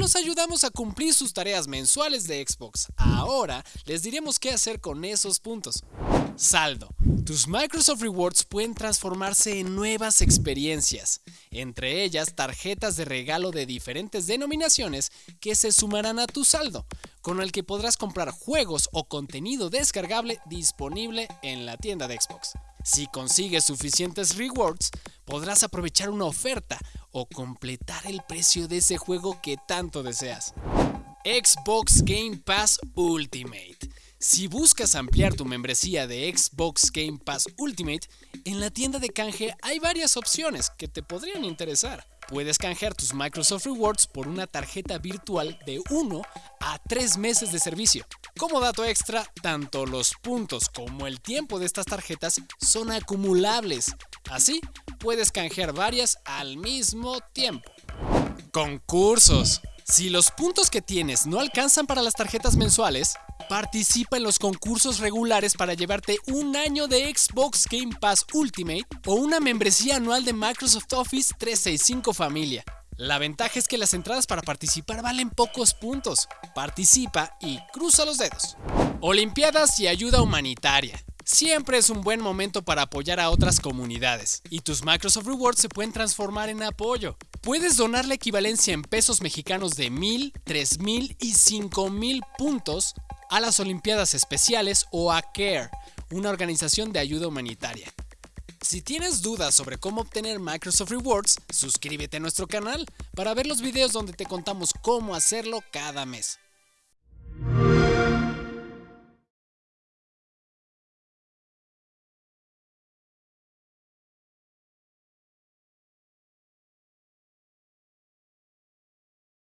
los ayudamos a cumplir sus tareas mensuales de Xbox. Ahora les diremos qué hacer con esos puntos. Saldo. Tus Microsoft Rewards pueden transformarse en nuevas experiencias, entre ellas tarjetas de regalo de diferentes denominaciones que se sumarán a tu saldo, con el que podrás comprar juegos o contenido descargable disponible en la tienda de Xbox. Si consigues suficientes rewards, podrás aprovechar una oferta o completar el precio de ese juego que tanto deseas. Xbox Game Pass Ultimate. Si buscas ampliar tu membresía de Xbox Game Pass Ultimate, en la tienda de canje hay varias opciones que te podrían interesar. Puedes canjear tus Microsoft Rewards por una tarjeta virtual de 1 a 3 meses de servicio. Como dato extra, tanto los puntos como el tiempo de estas tarjetas son acumulables. Así, puedes canjear varias al mismo tiempo. Concursos. Si los puntos que tienes no alcanzan para las tarjetas mensuales, participa en los concursos regulares para llevarte un año de Xbox Game Pass Ultimate o una membresía anual de Microsoft Office 365 Familia. La ventaja es que las entradas para participar valen pocos puntos. Participa y cruza los dedos. Olimpiadas y ayuda humanitaria. Siempre es un buen momento para apoyar a otras comunidades, y tus Microsoft Rewards se pueden transformar en apoyo. Puedes donar la equivalencia en pesos mexicanos de 1000, 3000 y 5000 puntos a las Olimpiadas Especiales o a CARE, una organización de ayuda humanitaria. Si tienes dudas sobre cómo obtener Microsoft Rewards, suscríbete a nuestro canal para ver los videos donde te contamos cómo hacerlo cada mes.